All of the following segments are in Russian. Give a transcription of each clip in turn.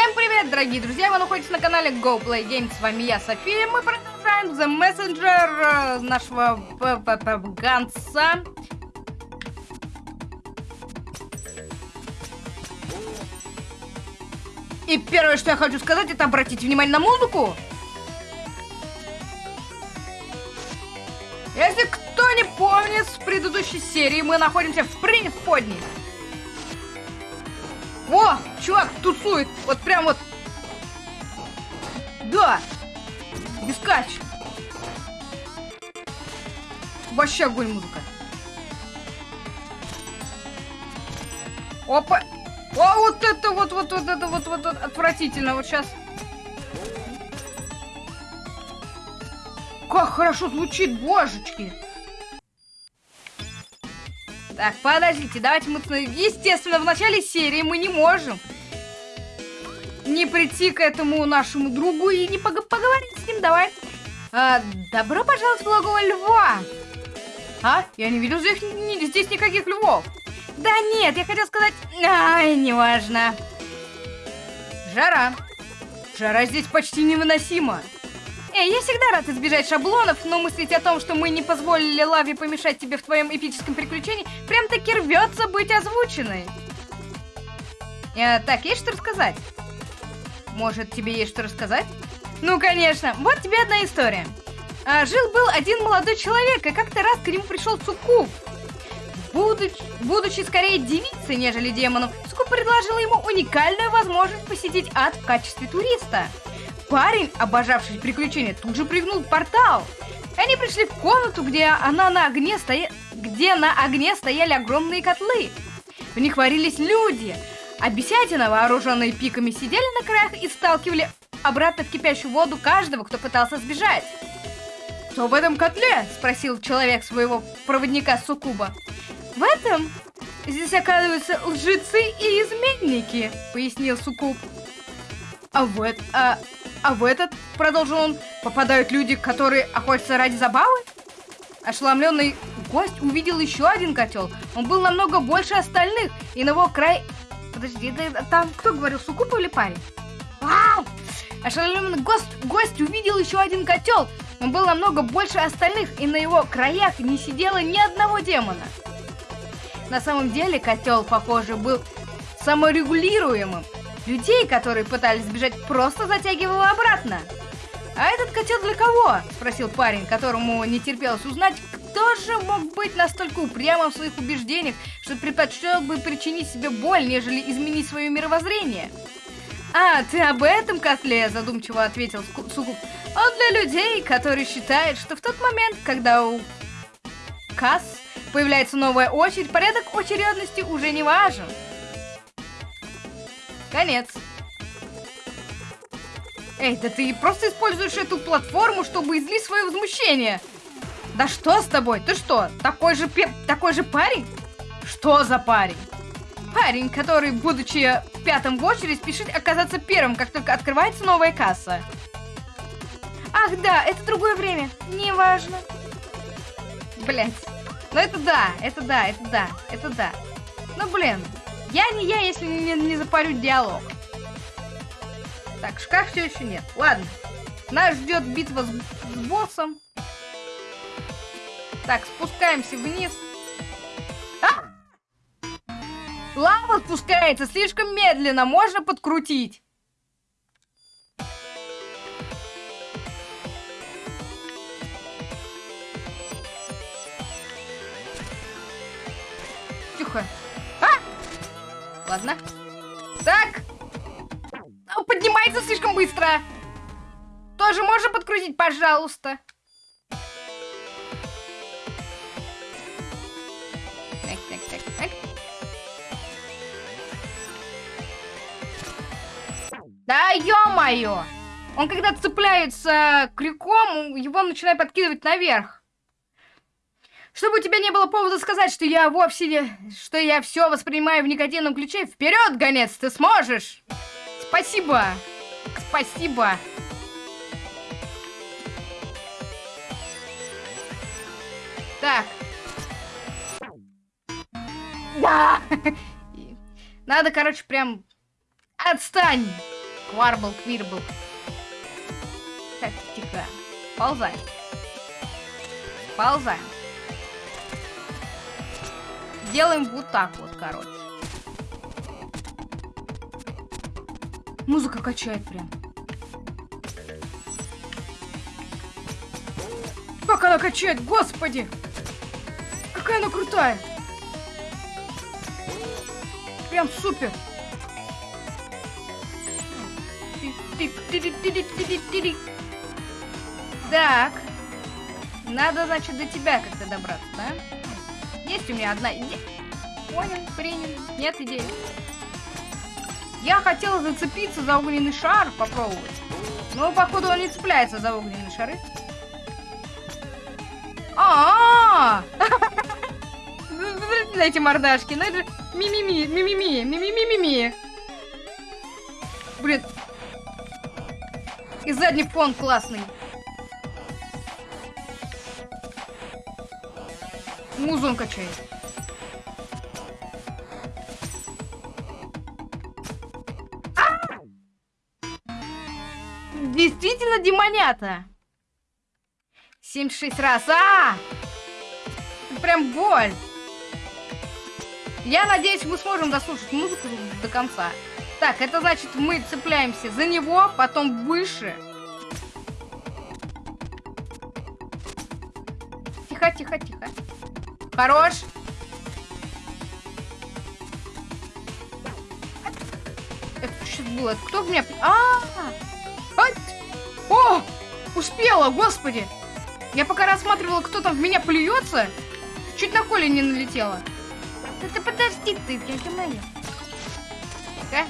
Всем привет, дорогие друзья! Вы находитесь на канале Go Play Games. С вами я, София. Мы продолжаем The Messenger э, нашего Ганса. И первое, что я хочу сказать, это обратить внимание на музыку. Если кто не помнит, в предыдущей серии мы находимся в преисподней. О, чувак тусует. Вот прям вот. Да. Бескач. Вообще огонь музыка. Опа. О, вот это вот, вот, вот это вот, вот, вот отвратительно. Вот сейчас. Как хорошо звучит, божечки. Так, подождите, давайте мы... Естественно, в начале серии мы не можем не прийти к этому нашему другу и не пог поговорить с ним. Давай. А, добро пожаловать в логово льва. А? Я не видел здесь, ни, здесь никаких львов. Да нет, я хотел сказать... Ай, неважно. Жара. Жара здесь почти невыносима. Эй, я всегда рад избежать шаблонов, но мыслить о том, что мы не позволили Лаве помешать тебе в твоем эпическом приключении, прям-таки рвется быть озвученной. Э, так, есть что рассказать? Может, тебе есть что рассказать? Ну, конечно. Вот тебе одна история. А, Жил-был один молодой человек, и как-то раз к нему пришел Цукуб. Будучи, будучи скорее девицей, нежели демоном, Цукуб предложил ему уникальную возможность посетить ад в качестве туриста. Парень, обожавший приключения, тут же прыгнул портал. Они пришли в комнату, где, она на огне стоя... где на огне стояли огромные котлы. В них варились люди, а вооруженные пиками, сидели на краях и сталкивали обратно в кипящую воду каждого, кто пытался сбежать. «Что в этом котле?» – спросил человек своего проводника Сукуба. «В этом здесь оказываются лжецы и изменники», – пояснил Сукуб. «А в, это, а, а в этот, продолжил он, попадают люди, которые охотятся ради забавы? Ошеломленный гость увидел еще один котел. Он был намного больше остальных, и на его край... Подожди, да, там кто говорил, Сукупа или парень? Вау! Ошеломленный гость, гость увидел еще один котел. Он был намного больше остальных, и на его краях не сидело ни одного демона. На самом деле котел, похоже, был саморегулируемым. Людей, которые пытались сбежать, просто затягивало обратно. «А этот котел для кого?» – спросил парень, которому не терпелось узнать, кто же мог быть настолько упрямым в своих убеждениях, что предпочел бы причинить себе боль, нежели изменить свое мировоззрение. «А, ты об этом котле?» – задумчиво ответил Сукуб. «Он для людей, которые считают, что в тот момент, когда у касс появляется новая очередь, порядок очередности уже не важен». Конец. Эй, да ты просто используешь эту платформу, чтобы излить свое возмущение. Да что с тобой? Ты что, такой же, пе такой же парень? Что за парень? Парень, который, будучи пятым в очередь, спешит оказаться первым, как только открывается новая касса. Ах да, это другое время. Неважно. Блять. Ну это да, это да, это да, это да. Ну блин, я не я, если не, не запарю диалог. Так, шкаф все еще нет. Ладно. Нас ждет битва с, с боссом. Так, спускаемся вниз. А! Лава спускается слишком медленно. Можно подкрутить. Ладно. Так. Поднимается слишком быстро. Тоже можно подкрутить, пожалуйста. Так, так, так, так. Да ё-моё! Он когда цепляется крюком, его начинает подкидывать наверх. Чтобы у тебя не было повода сказать, что я вовсе не... Что я все воспринимаю в негативном ключе. Вперед, гонец, ты сможешь! Спасибо! Спасибо! Так. Да! Надо, короче, прям... Отстань! Кварбл, квирбл. Так, тихо. Ползаем. Ползаем. Делаем вот так вот, короче. Музыка качает прям. Как она качает, господи! Какая она крутая! Прям супер! Так. Надо, значит, до тебя как-то добраться, да? Есть у меня одна идея. Понял, принял. Нет идеи. Я хотела зацепиться за огненный шар, попробовать. Но, походу, он не цепляется за огненные шары. А, -а, -а! эти мордашки, ну это мимими, мимими, Блин. И задний фон классный. Музон качает. Действительно демонята. 76 раз. А! Прям боль. Я надеюсь, мы сможем дослушать музыку до конца. Так, это значит, мы цепляемся за него, потом выше. Тихо, тихо, тихо. Хорош. Это что было? Кто меня... А, -а, -а! О! Успела, господи! Я пока рассматривала, кто там в меня плюется, чуть на Коле не налетела. Да ты подожди ты, я не знаю. Да?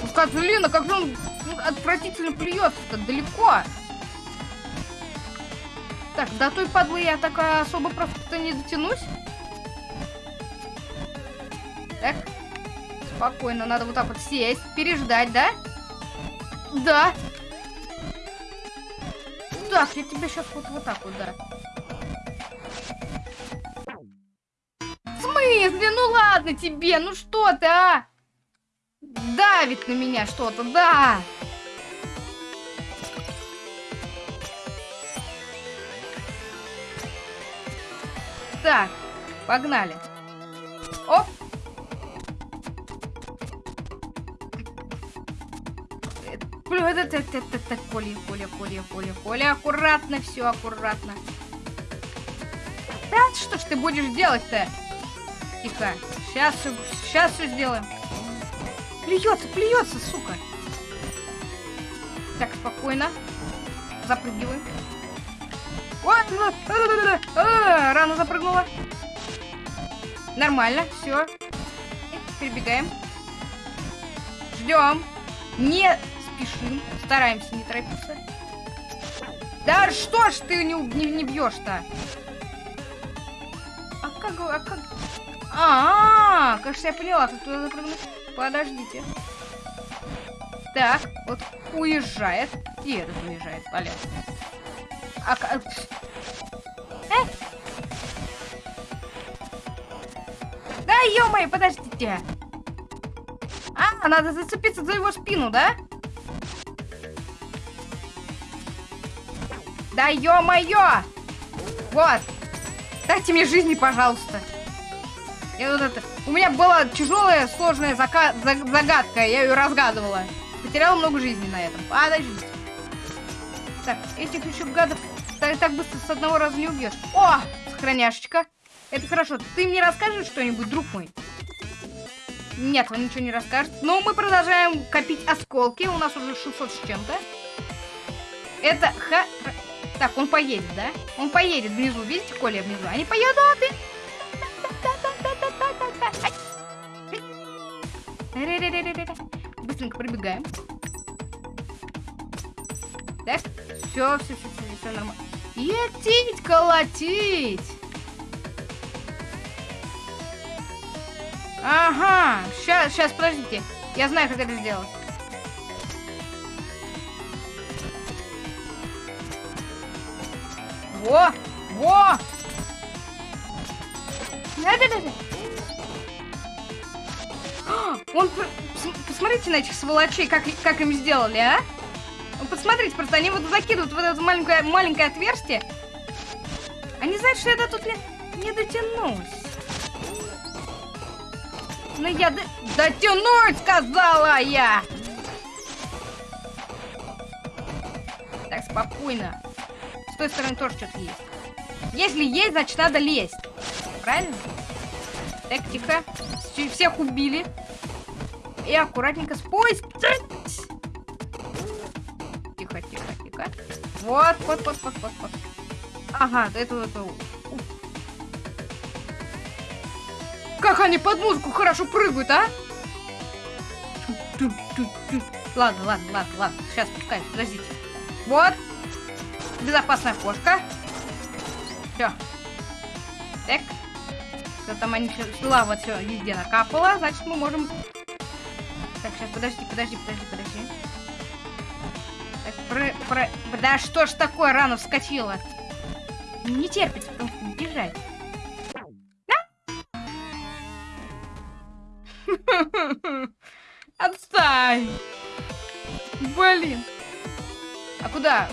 Ну, Козлина, как он отвратительно плюется-то далеко. Так, до той падлы я так особо просто не дотянусь. Так. Спокойно, надо вот так вот сесть, переждать, да? Да. Так, я тебя сейчас вот, вот так вот, да. В смысле? Ну ладно тебе, ну что ты, а? Давит на меня что-то, да. Так, погнали. Оп. это, это, это, это, Коля, Коля, Коля, Коля, Коля, аккуратно, все аккуратно. Да, что ж ты будешь делать-то? Тихо. Сейчас, сейчас все сделаем. Плюется, плюется, сука. Так, спокойно. Запрыгиваем. Вот, а, рано запрыгнула. Нормально, все. Перебегаем. Ждем. Не спешим. Стараемся не торопиться. Да что ж ты не, не, не бьешь-то? А как... А как... А, -а, -а кажется, я поняла, как туда запрыгнуть. Подождите. Так, вот уезжает. И этот уезжает, понятно. А Ё-моё, подождите. А, надо зацепиться за его спину, да? Да ё-моё! Вот! Дайте мне жизни, пожалуйста. Я вот это... У меня была тяжелая, сложная зака... загадка, я ее разгадывала. Потеряла много жизни на этом. Подождите. Так, этих еще гадов так, так быстро с одного раза не убьешь. О, сохраняшечка. Это хорошо. Ты мне расскажешь что-нибудь, друг мой? Нет, он ничего не расскажет. Но мы продолжаем копить осколки. У нас уже 600 с чем-то. Это ха... Так, он поедет, да? Он поедет внизу. Видите, Коля внизу? Они поедут. Быстренько пробегаем. Так, все, все, все, все, все нормально. Етить, колотить. Ага, сейчас, сейчас, подождите. Я знаю, как это сделать. Во! Во! Да-да-да! Он посмотрите на этих сволочей, как, как им сделали, а? Посмотрите, просто они вот закидывают в это маленькое, маленькое отверстие. Они знают, что я до тут не, не дотянусь. Ну я до... дотянуть, сказала я! Так, спокойно. С той стороны тоже что-то есть. Если есть, значит надо лезть. Правильно? Так, тихо. Всех убили. И аккуратненько спустить. Тихо, тихо, тихо. Вот, вот, вот, вот, вот, вот. Ага, это, это... Как они под музыку хорошо прыгают, а? Ладно, ладно, ладно, ладно. Сейчас спускаюсь, подождите. Вот. Безопасная кошка. Все. Так. Все там они все, лава все везде накапала, значит мы можем... Так, сейчас, подожди, подожди, подожди, подожди. Так, про, про... Да что ж такое, рано вскочила? Не терпится, потому что бежать. Отстань! Блин. А куда?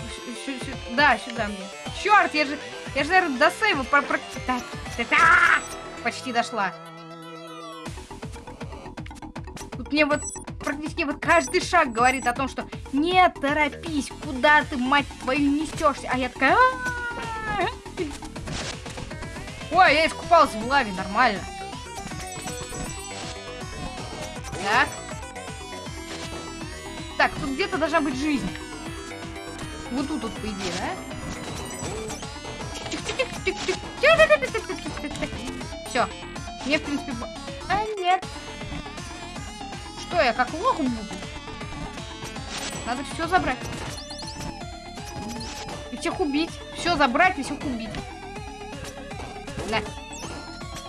Да, сюда мне. Черт, я же, я же, наверное, до сейва. Почти дошла. Тут мне вот практически вот каждый шаг говорит о том, что не торопись, куда ты, мать твою, несешься. А я такая... Ой, я искупалась в лаве, нормально. Так. Так, тут где-то должна быть жизнь. Вот тут вот, по идее, да? Все. Мне, в принципе... А, нет. Что, я как лох буду? Надо все забрать. И всех убить. Все забрать и всех убить. На.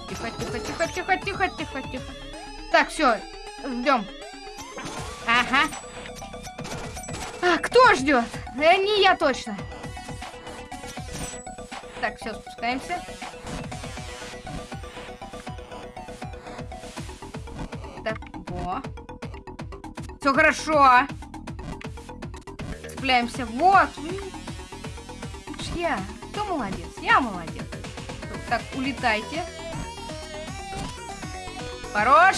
Тихо, тихо, тихо, тихо, тихо, тихо, тихо. Так, все. Ждем. Ага. А, кто ждет? Э, не я точно. Так, все, спускаемся. Так, во. Все хорошо. Цепляемся. Вот. Я. Кто молодец? Я молодец. Так, улетайте. Хорош.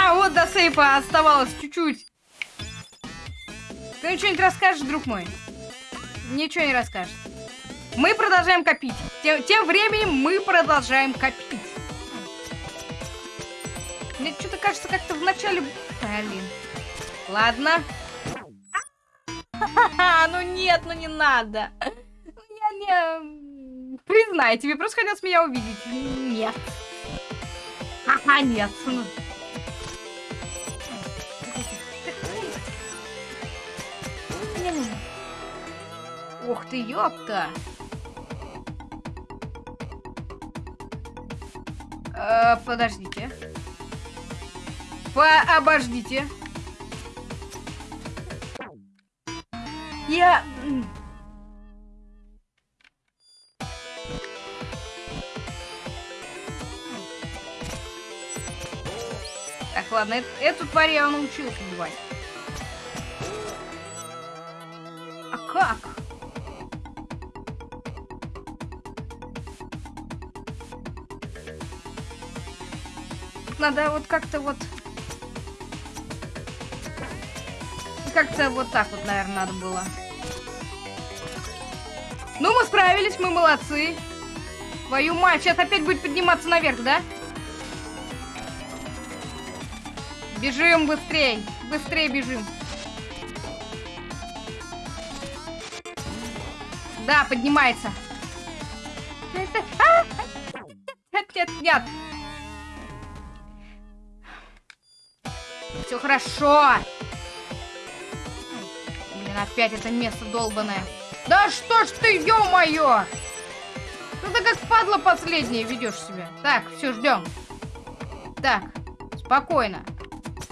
Да, вот до сейфа оставалось чуть-чуть. Ты что-нибудь расскажешь, друг мой? Ничего не расскажешь. Мы продолжаем копить. Тем, тем временем мы продолжаем копить. Мне что-то кажется, как-то в начале... Блин. Ладно. ну нет, ну не надо. Я не... Признай, тебе просто хотелось меня увидеть. Нет. Ха-ха, нет. Ух ты, ёпта! Э, подождите. Пообождите. Я... Так, ладно, эту тварь я научился убивать. А как? Надо вот как-то вот... Как-то вот так вот, наверное, надо было. Ну, мы справились, мы молодцы. Твою мать, сейчас опять будет подниматься наверх, да? Бежим быстрей, быстрее бежим. Да, поднимается. Нет, нет, нет. Все хорошо. Блин, опять это место долбанное. Да что ж ты, ё-моё! Ты как падла последняя ведешь себя. Так, все, ждем. Так, спокойно.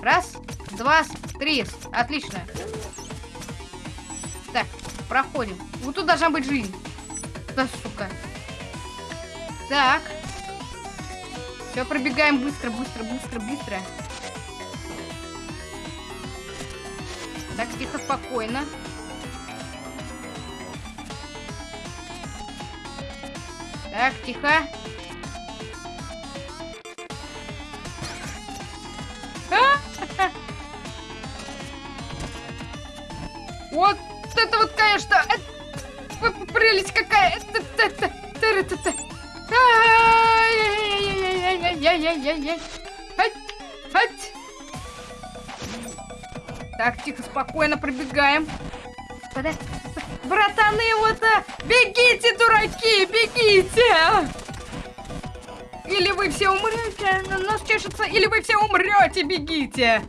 Раз, два, три. Отлично. Так, проходим. Вот тут должна быть жизнь. Да, сука. Так. Все, пробегаем быстро, быстро, быстро, быстро. Так, тихо, спокойно. Так, тихо. Братаны, вот а, бегите, дураки, бегите! Или вы все умрете, нос чешется, или вы все умрете, бегите!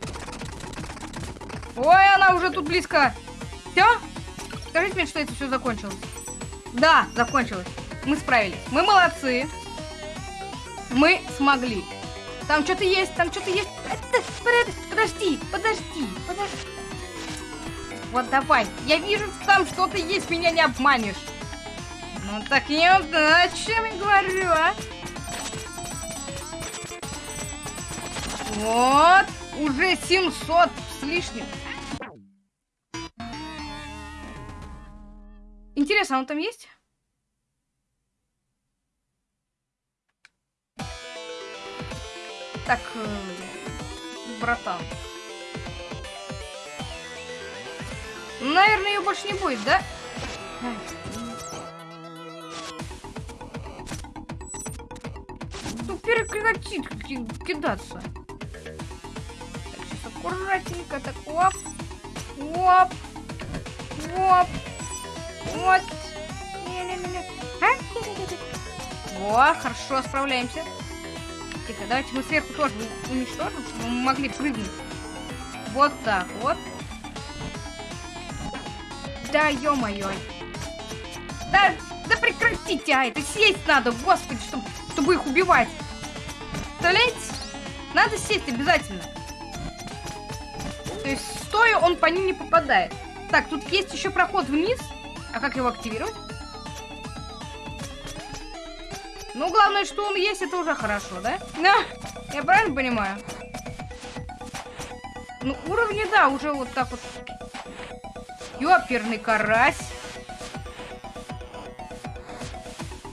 Ой, она уже тут близко. Все? Скажите мне, что это все закончилось. Да, закончилось. Мы справились. Мы молодцы. Мы смогли. Там что-то есть, там что-то есть. Подожди, подожди, подожди. Вот давай. Я вижу, там что-то есть, меня не обманешь. Ну так не о чем я говорю, а? Вот. Уже 700 с лишним. Интересно, он там есть? Так, э, братан. Наверное, ее больше не будет, да? Ну, прекратит кидаться. Так, сейчас аккуратненько, так, оп, оп, оп, вот. Во, хорошо, справляемся. Тихо, давайте мы сверху тоже уничтожим, чтобы мы могли прыгнуть. Вот так вот. Да, ё-моё. Да, да прекратите, а, это сесть надо, господи, чтобы, чтобы их убивать. Представляете? Надо сесть обязательно. То есть, стоя, он по ним не попадает. Так, тут есть еще проход вниз. А как его активировать? Ну, главное, что он есть, это уже хорошо, да? Да, я правильно понимаю? Ну, уровни, да, уже вот так вот. Ёперный карась.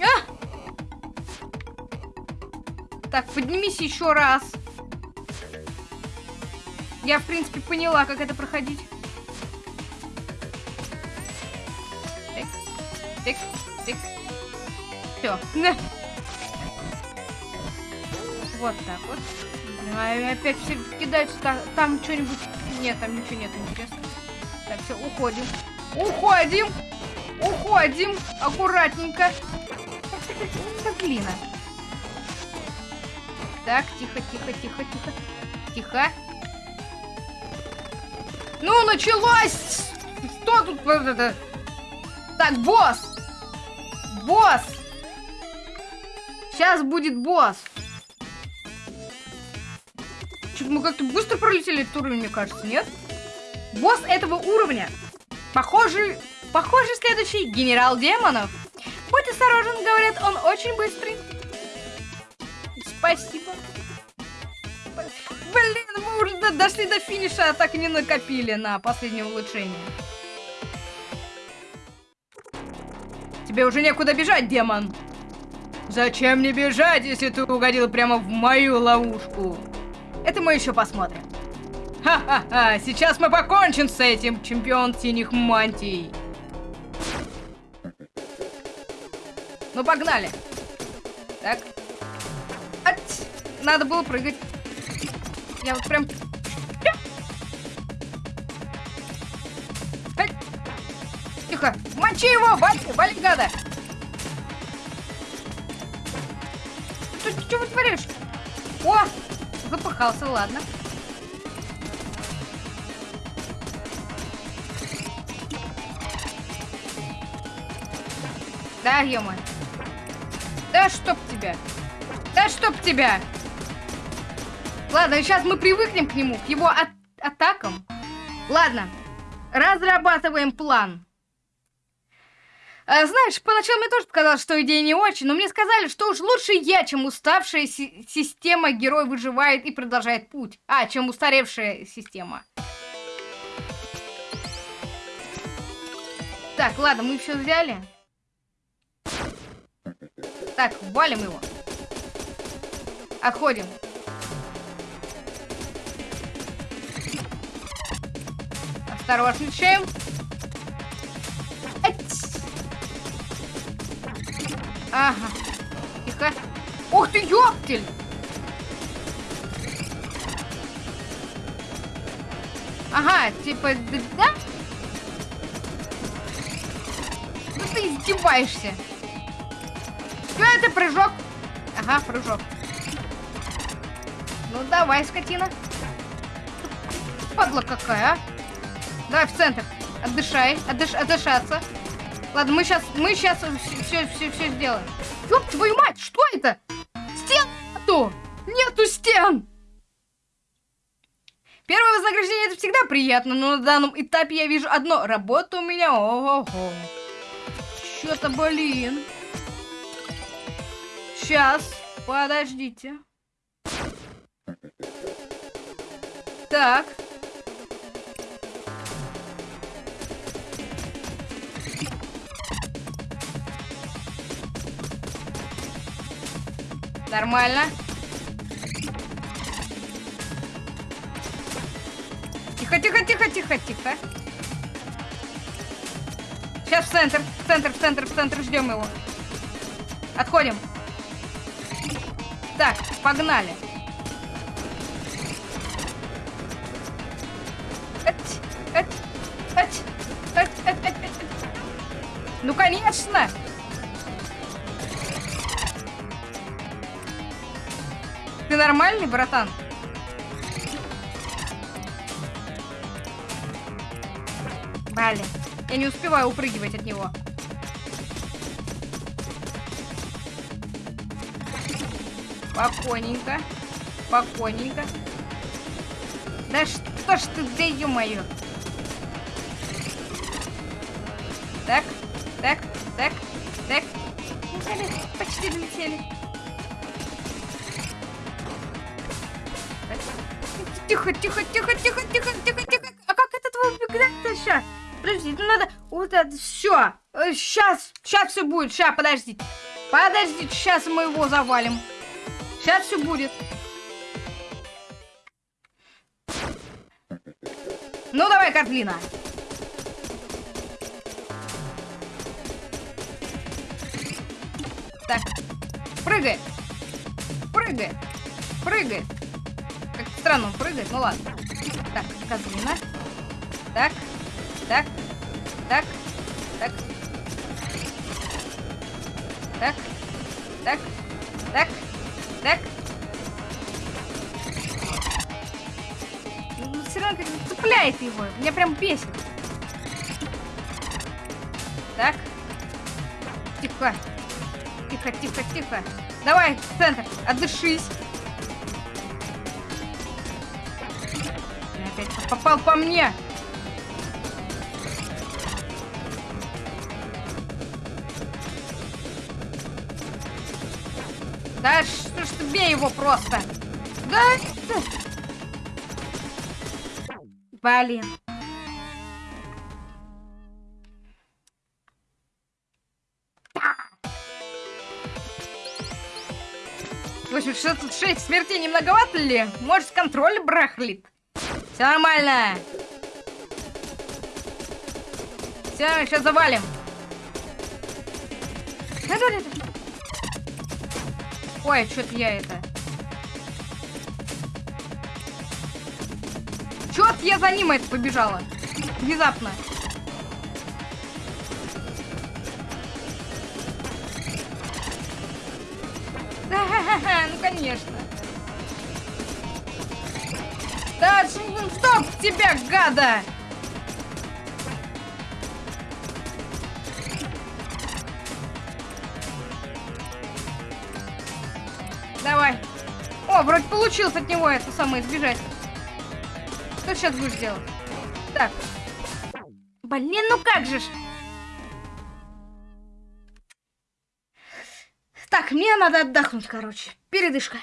А! Так, поднимись еще раз. Я, в принципе, поняла, как это проходить. Тик, тик. Все. Вот так вот. Опять все кидаются. Там, там что-нибудь... Нет, там ничего нет интересного. Так, все, уходим. Уходим! Уходим! Аккуратненько. Да блин. Так, тихо, тихо, тихо, тихо. Тихо. Ну, началось! Что тут? Так, босс! Босс! Сейчас будет босс. Что-то мы как-то быстро пролетели этот уровень, мне кажется, нет? Босс этого уровня. Похожий, похожий следующий генерал демонов. Будь осторожен, говорят, он очень быстрый. Спасибо. Блин, мы уже дошли до финиша, а так и не накопили на последнее улучшение. Тебе уже некуда бежать, демон. Зачем мне бежать, если ты угодил прямо в мою ловушку? Это мы еще посмотрим. Ха-ха-ха, сейчас мы покончим с этим, чемпион синих мантий. Ну, погнали. Так. Ать! Надо было прыгать. Я вот прям Тихо! Мочи его! Вали, вали, гада! Ты, что вытворяешь? О! Запахался, ладно. Да, ё -моё. Да чтоб тебя! Да чтоб тебя! Ладно, сейчас мы привыкнем к нему, к его от атакам. Ладно, разрабатываем план. А, знаешь, поначалу мне тоже показалось, что идея не очень, но мне сказали, что уж лучше я, чем уставшая си система, герой выживает и продолжает путь. А, чем устаревшая система. Так, ладно, мы все взяли. Так, валим его. Отходим. Осторожничаем. Ага. Тихо. Ух ты, ёптель! Ага, типа, да? Ну ты издеваешься. Что это, прыжок? Ага, прыжок. Ну давай, скотина. Падла какая, а? Давай в центр. Отдышай, отдыш, отдышаться. Ладно, мы сейчас, мы сейчас все, все, все сделаем. Ёб твою мать, что это? Стен нету! Нету стен! Первое вознаграждение это всегда приятно, но на данном этапе я вижу одно. Работа у меня, ого-го. Что-то, блин. Сейчас, подождите. Так. Нормально. Тихо, тихо, тихо, тихо, тихо. Сейчас в центр, в центр, в центр, в центр, ждем его. Отходим. Так, погнали. Ну, конечно! Ты нормальный, братан? Блин, я не успеваю упрыгивать от него. Спокойненько. Спокойненько. Да что ж ты, да ё-моё. Так, так, так, так. Почти долетели. Тихо, тихо, тихо, тихо, тихо, тихо, тихо. А как этот убегает-то сейчас? Подожди, ну надо... Вот это, все. Сейчас, сейчас все будет. Сейчас, подождите. Подождите, сейчас мы его завалим. Сейчас все будет. Ну, давай, Картлина. Так, прыгай. Прыгай. Прыгай. Как странно он прыгает, ну ладно. Так, Козлина. Так, так, так, так. Так, так, так, так. Ну, все равно как цепляет его. Меня прям бесит. Так. Тихо. Тихо, тихо, тихо. Давай, центр, отдышись. опять попал по мне. Да что бей его просто. Да. Блин. Общем, 606 смертей не многовато ли? Может, контроль брахлит? Все нормально. Все, сейчас завалим. Ой, что-то я это... Чё-то я за ним это побежала. Внезапно. Ну, конечно. Да, стоп тебя, гада! О, вроде получилось от него это самое избежать. Что сейчас будешь делать? Так. Блин, ну как же ж. Так, мне надо отдохнуть, короче. Передышка.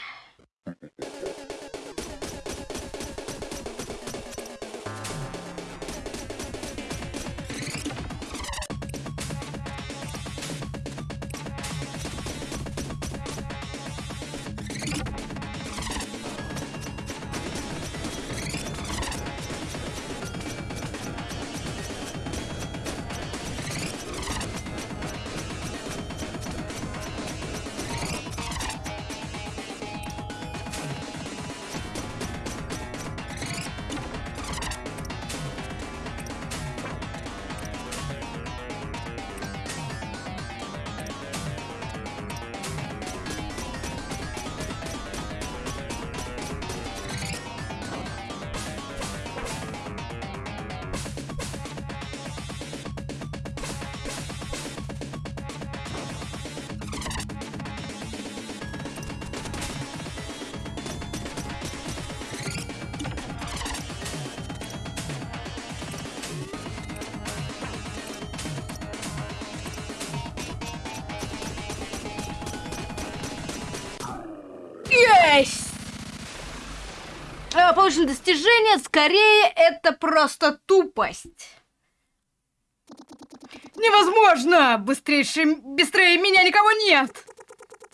Получено достижение, скорее это просто тупость. Невозможно! Быстрейше, быстрее меня никого нет!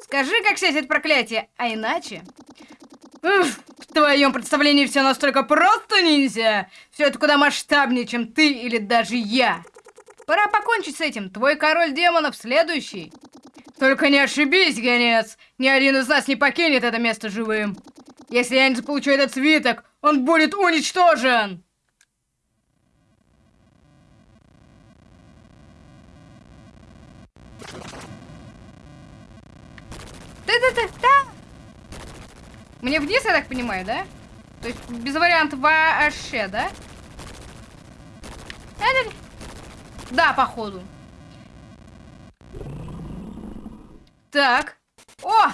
Скажи, как снять это проклятие, а иначе... Уф, в твоем представлении все настолько просто, ниндзя! Все это куда масштабнее, чем ты или даже я. Пора покончить с этим. Твой король демонов следующий. Только не ошибись, гонец. Ни один из нас не покинет это место живым. Если я не заполучу этот свиток, он будет уничтожен. Да-да-да-да. Мне вниз, я так понимаю, да? То есть без вариантов вообще, да? Да-да-да. Да, походу. Так. О!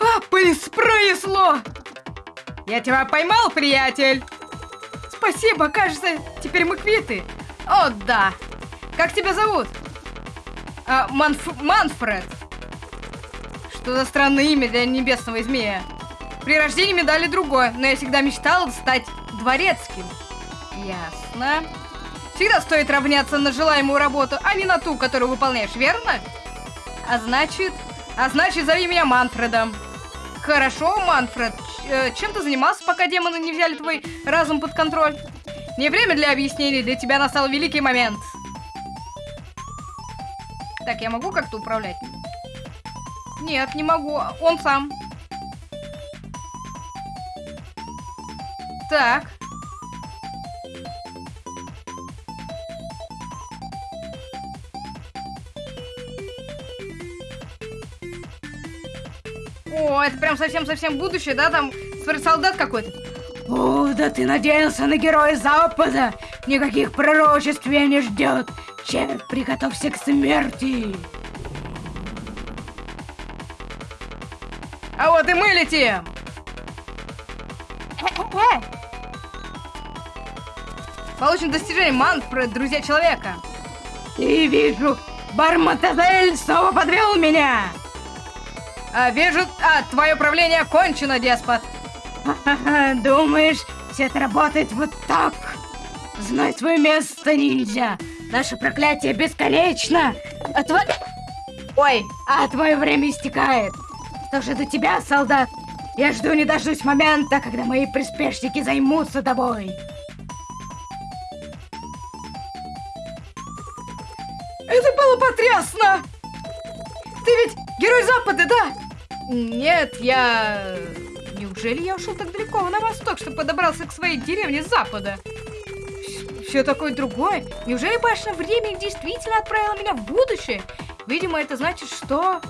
А, пронесло! Я тебя поймал, приятель! Спасибо, кажется, теперь мы квиты. О, да. Как тебя зовут? А, Манф... Манфред. Что за странное имя для небесного змея? При рождении мне дали другое, но я всегда мечтал стать дворецким. Ясно. Всегда стоит равняться на желаемую работу, а не на ту, которую выполняешь, верно? А значит... А значит, зови меня Манфредом. Хорошо, Манфред. Э, чем ты занимался, пока демоны не взяли твой разум под контроль? Не время для объяснений, для тебя настал великий момент. Так, я могу как-то управлять? Нет, не могу. Он сам. Так. Это прям совсем-совсем будущее, да? Там солдат какой-то. О, да ты надеялся на героя Запада! Никаких пророчеств меня не ждет! Чек, приготовься к смерти! А вот и мы летим! Получен достижение Манфред, друзья человека. И вижу, Барматазель снова подвел меня! А, вижу, а, твое правление кончено, деспот. Думаешь, все это работает вот так? Знай свое место, ниндзя. Наше проклятие бесконечно. А твое... Ой, а твое время истекает. Что же до тебя, солдат? Я жду не дождусь момента, когда мои приспешники займутся тобой. Это было потрясно! Ты ведь герой Запада, да? Нет, я... Неужели я ушел так далеко на восток, что подобрался к своей деревне запада? Все такое другое. Неужели башня времени действительно отправила меня в будущее? Видимо, это значит, что...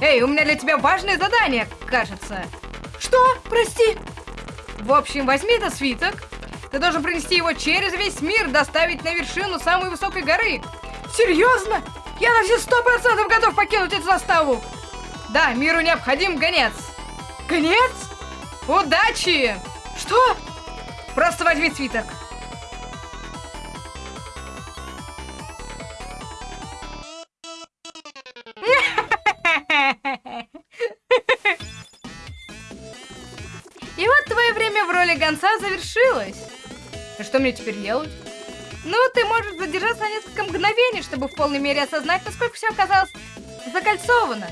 Эй, у меня для тебя важное задание, кажется. Что? Прости. В общем, возьми этот свиток. Ты должен принести его через весь мир, доставить на вершину самой высокой горы. Серьезно? Я на все сто процентов готов покинуть эту заставу! Да, миру необходим гонец! Гонец? Удачи! Что? Просто возьми цветок. И вот твое время в роли гонца завершилось. А что мне теперь делать? Ну, ты можешь задержаться на несколько мгновений, чтобы в полной мере осознать, насколько все оказалось закольцовано.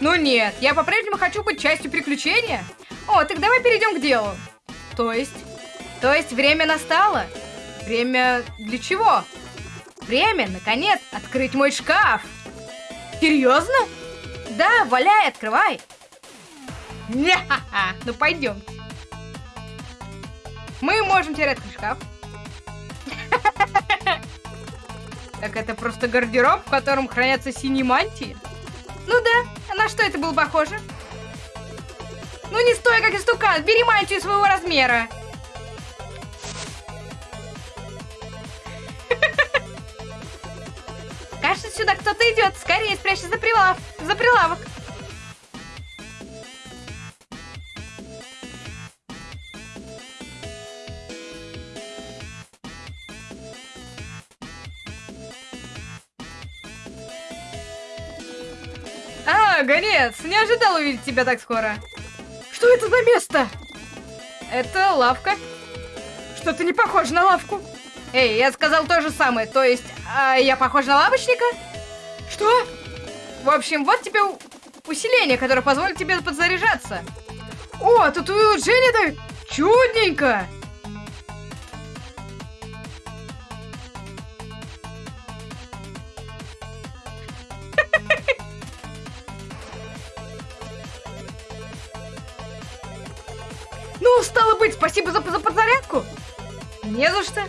Ну нет, я по-прежнему хочу быть частью приключения. О, так давай перейдем к делу. То есть? То есть время настало? Время для чего? Время, наконец, открыть мой шкаф. Серьезно? Да, валяй, открывай. не ну пойдем. Мы можем открыть шкаф. Так это просто гардероб, в котором хранятся синие мантии? Ну да, а на что это было похоже? Ну не стой, как истукан, бери мантию своего размера. Кажется, сюда кто-то идет. Скорее спрячься за прилав, за прилавок. Гонец, не ожидал увидеть тебя так скоро. Что это за место? Это лавка. Что-то не похоже на лавку. Эй, я сказал то же самое, то есть, а я похож на лавочника? Что? В общем, вот тебе усиление, которое позволит тебе подзаряжаться. О, тут улучшение-то чудненько. Спасибо за, за подзарядку. Не за что.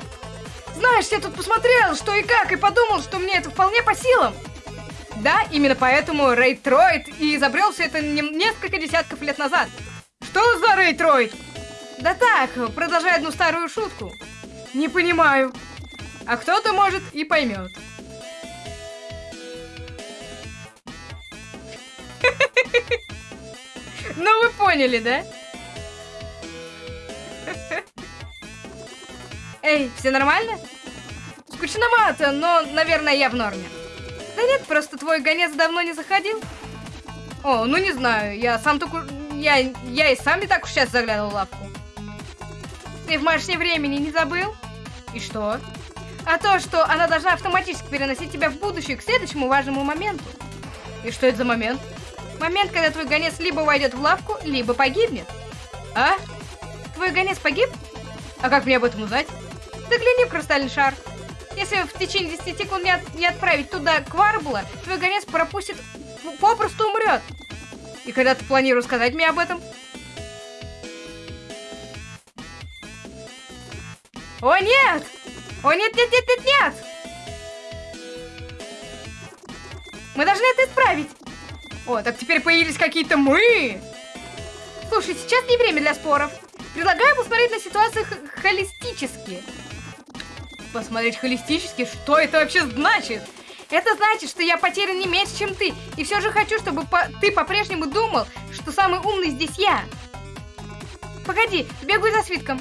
Знаешь, я тут посмотрел, что и как, и подумал, что мне это вполне по силам. Да, именно поэтому Рейтроид и изобрел все это не, несколько десятков лет назад. Что за Рейтроид? Да так, продолжай одну старую шутку. Не понимаю. А кто-то, может, и поймет. Ну, вы поняли, да? Эй, все нормально? Скучновато, но, наверное, я в норме. Да нет, просто твой гонец давно не заходил. О, ну не знаю, я сам только... Я, я и сам не так уж сейчас заглядывал в лавку. Ты в маршне времени не забыл? И что? А то, что она должна автоматически переносить тебя в будущее к следующему важному моменту. И что это за момент? Момент, когда твой гонец либо войдет в лавку, либо погибнет. А? Твой гонец погиб? А как мне об этом узнать? Загляни в кристальный шар. Если в течение 10 секунд не, от, не отправить туда Кварбла, твой гонец пропустит, попросту умрет. И когда ты планируешь сказать мне об этом? О, нет! О, нет, нет, нет, нет, нет! Мы должны это исправить. О, так теперь появились какие-то мы. Слушай, сейчас не время для споров. Предлагаю посмотреть на ситуацию холистически посмотреть холистически, что это вообще значит? Это значит, что я потерян не меньше, чем ты. И все же хочу, чтобы по ты по-прежнему думал, что самый умный здесь я. Погоди, бегаю за свитком.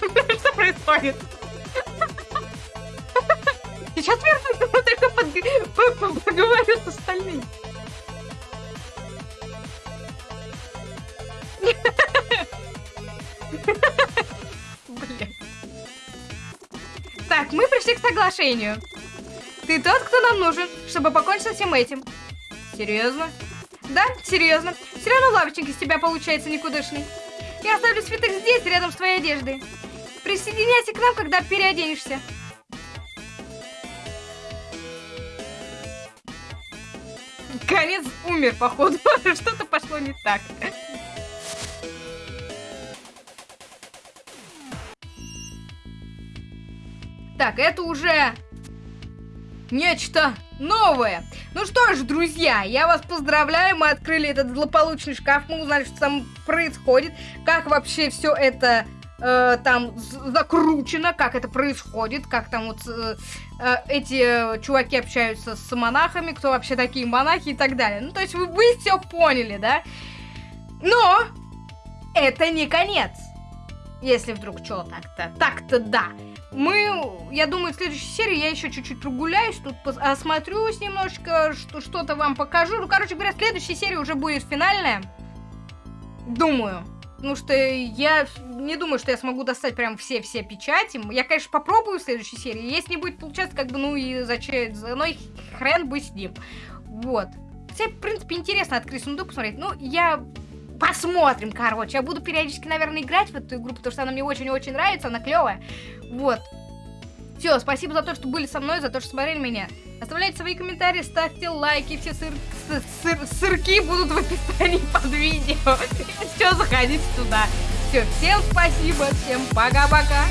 Что происходит? Сейчас вернусь, только поговорю с остальными. Соглашению. Ты тот, кто нам нужен, чтобы покончить со всем этим. Серьезно? Да, серьезно. Все равно лавочник из тебя получается никудышный. Я оставлю свиток здесь, рядом с твоей одеждой. Присоединяйся к нам, когда переоденешься. Конец умер, походу. Что-то пошло не так. Так, это уже нечто новое. Ну что ж, друзья, я вас поздравляю, мы открыли этот злополучный шкаф, мы узнали, что там происходит, как вообще все это э, там закручено, как это происходит, как там вот э, э, эти чуваки общаются с монахами, кто вообще такие монахи и так далее. Ну, то есть вы, вы все поняли, да? Но это не конец. Если вдруг что, так-то, так-то да. Мы, я думаю, в следующей серии я еще чуть-чуть прогуляюсь, тут осмотрюсь немножечко, что-то вам покажу. Ну, короче говоря, следующая серия уже будет финальная. Думаю. Потому что я не думаю, что я смогу достать прям все-все печати. Я, конечно, попробую в следующей серии. Если не будет получаться, как бы, ну и зачем, ну и хрен бы с ним. Вот. Хотя, в принципе, интересно открыть сундук, посмотреть. Ну, я Посмотрим, короче. Я буду периодически, наверное, играть в эту игру, потому что она мне очень-очень нравится, она клевая. Вот. Все, спасибо за то, что были со мной, за то, что смотрели меня. Оставляйте свои комментарии, ставьте лайки, все сыр, сыр, сырки будут в описании под видео. Все, заходите туда. Все, всем спасибо, всем пока-пока.